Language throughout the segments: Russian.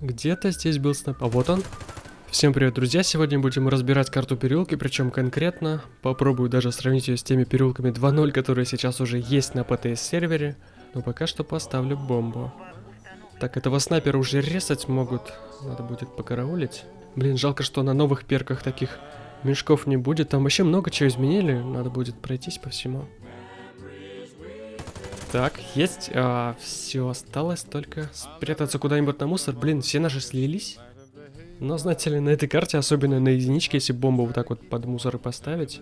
Где-то здесь был снайп. А вот он. Всем привет, друзья! Сегодня будем разбирать карту переулки, причем конкретно попробую даже сравнить ее с теми переулками 2.0, которые сейчас уже есть на ПТС сервере. Но пока что поставлю бомбу. Так, этого снайпера уже резать могут. Надо будет покараулить. Блин, жалко, что на новых перках таких мешков не будет. Там вообще много чего изменили. Надо будет пройтись по всему. Так, есть. А, все, осталось только спрятаться куда-нибудь на мусор. Блин, все наши слились. Но, знаете ли, на этой карте, особенно на единичке, если бомбу вот так вот под мусор поставить,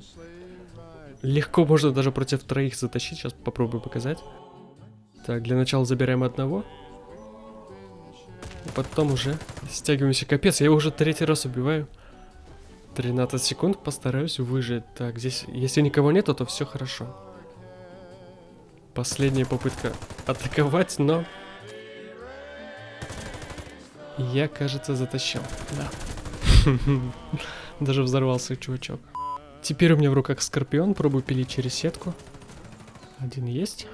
легко можно даже против троих затащить. Сейчас попробую показать. Так, для начала забираем одного. И потом уже стягиваемся. Капец, я его уже третий раз убиваю. 13 секунд, постараюсь выжить. Так, здесь, если никого нету, то все хорошо. Последняя попытка атаковать, но... Я, кажется, затащил. Да. Даже взорвался чувачок. Теперь у меня в руках скорпион, пробую пилить через сетку. Один есть.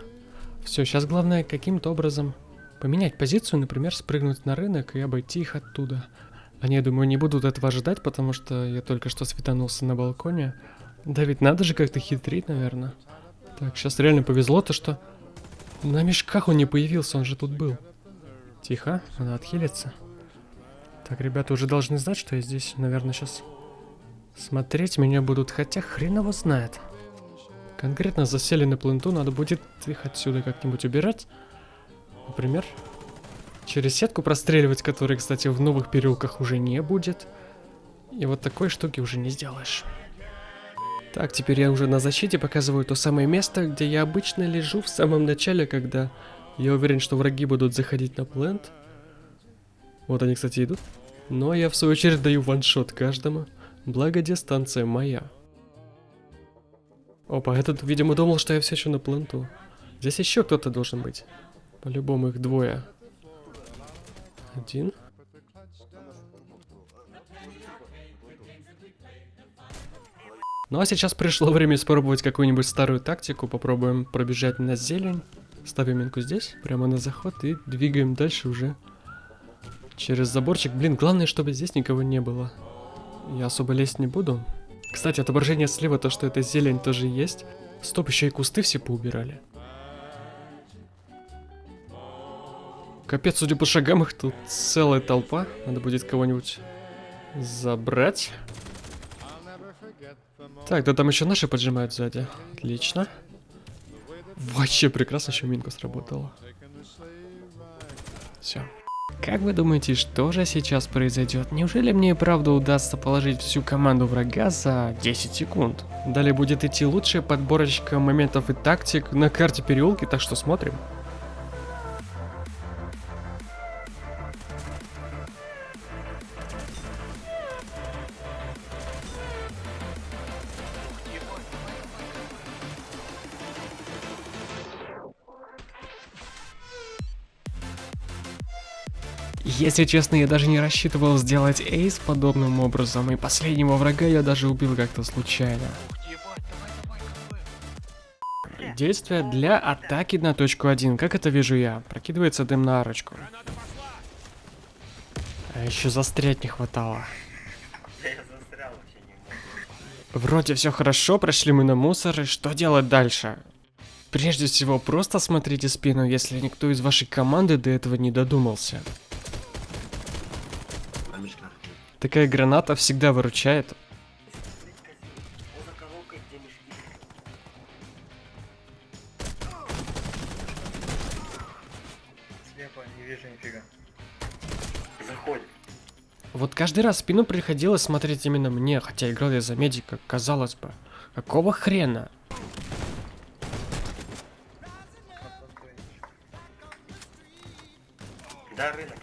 Все, сейчас главное каким-то образом поменять позицию, например, спрыгнуть на рынок и обойти их оттуда. Они, я думаю, не будут этого ожидать, потому что я только что светанулся на балконе. Да ведь надо же как-то хитрить, наверное. Так, сейчас реально повезло то, что на мешках он не появился, он же тут был. Тихо, надо отхилиться. Так, ребята уже должны знать, что я здесь, наверное, сейчас смотреть меня будут, хотя хрен его знает. Конкретно засели на пленту, надо будет их отсюда как-нибудь убирать. Например, через сетку простреливать, которой, кстати, в новых переулках уже не будет. И вот такой штуки уже не сделаешь. Так, теперь я уже на защите показываю то самое место, где я обычно лежу в самом начале, когда я уверен, что враги будут заходить на плент. Вот они, кстати, идут. Но я в свою очередь даю ваншот каждому, благо дистанция моя. Опа, этот, видимо, думал, что я все еще на пленту. Здесь еще кто-то должен быть. По-любому их двое. Один. Ну а сейчас пришло время испробовать какую-нибудь старую тактику. Попробуем пробежать на зелень. Ставим минку здесь, прямо на заход и двигаем дальше уже через заборчик. Блин, главное, чтобы здесь никого не было. Я особо лезть не буду. Кстати, отображение слева, то, что это зелень, тоже есть. Стоп, еще и кусты все поубирали. Капец, судя по шагам, их тут целая толпа. Надо будет кого-нибудь забрать. Так, да там еще наши поджимают сзади. Отлично. Вообще прекрасно, еще минка сработала. Все. Как вы думаете, что же сейчас произойдет? Неужели мне и правда удастся положить всю команду врага за 10 секунд? Далее будет идти лучшая подборочка моментов и тактик на карте переулки, так что смотрим. Если честно, я даже не рассчитывал сделать эйс подобным образом, и последнего врага я даже убил как-то случайно. Действие для атаки на точку 1. Как это вижу я? Прокидывается дым на арочку. А еще застрять не хватало. Вроде все хорошо, прошли мы на мусор, и что делать дальше? Прежде всего, просто смотрите спину, если никто из вашей команды до этого не додумался. Такая граната всегда выручает. Вот каждый раз спину приходилось смотреть именно мне, хотя играл я за медика, казалось бы. Какого хрена? Да, рынок.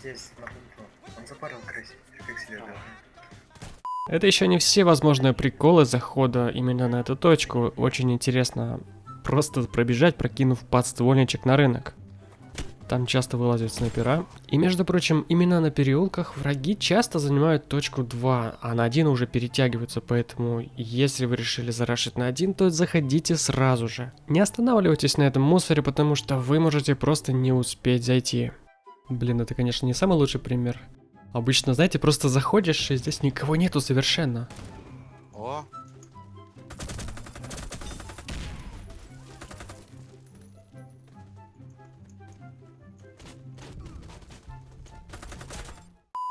Здесь, на пункту. Он запарил крысе. Как себе да. Это еще не все возможные приколы захода именно на эту точку. Очень интересно просто пробежать, прокинув подствольничек на рынок. Там часто вылазят снайпера. И между прочим, именно на переулках враги часто занимают точку 2, а на 1 уже перетягиваются, поэтому если вы решили зарашить на 1, то заходите сразу же. Не останавливайтесь на этом мусоре, потому что вы можете просто не успеть зайти. Блин, это, конечно, не самый лучший пример. Обычно, знаете, просто заходишь, и здесь никого нету совершенно. О,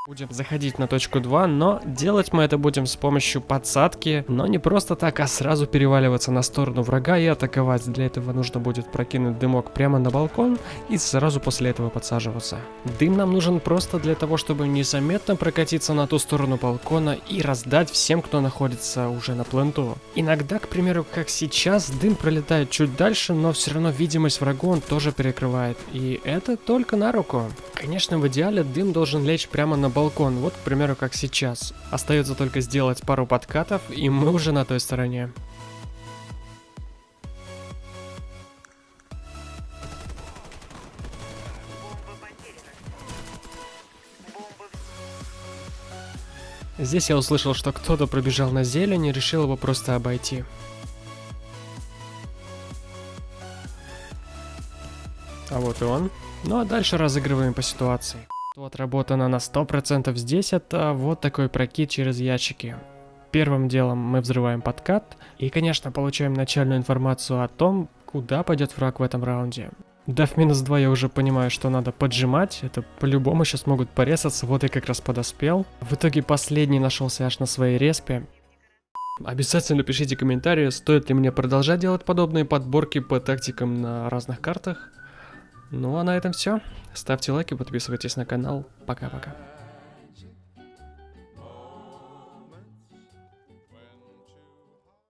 Будем заходить на точку 2, но делать мы это будем с помощью подсадки, но не просто так, а сразу переваливаться на сторону врага и атаковать. Для этого нужно будет прокинуть дымок прямо на балкон и сразу после этого подсаживаться. Дым нам нужен просто для того, чтобы незаметно прокатиться на ту сторону балкона и раздать всем, кто находится уже на пленту. Иногда, к примеру, как сейчас, дым пролетает чуть дальше, но все равно видимость врагу он тоже перекрывает. И это только на руку. Конечно, в идеале дым должен лечь прямо на балкон, вот, к примеру, как сейчас. Остается только сделать пару подкатов, и мы уже на той стороне. Здесь я услышал, что кто-то пробежал на зелень и решил его просто обойти. А вот и он. Ну а дальше разыгрываем по ситуации. Что отработано на 100% здесь, это вот такой прокид через ящики. Первым делом мы взрываем подкат и, конечно, получаем начальную информацию о том, куда пойдет враг в этом раунде. Дав минус 2 я уже понимаю, что надо поджимать, это по-любому сейчас могут порезаться, вот я как раз подоспел. В итоге последний нашелся аж на своей респе. Обязательно пишите комментарии, стоит ли мне продолжать делать подобные подборки по тактикам на разных картах. Ну а на этом все. Ставьте лайки, подписывайтесь на канал. Пока-пока.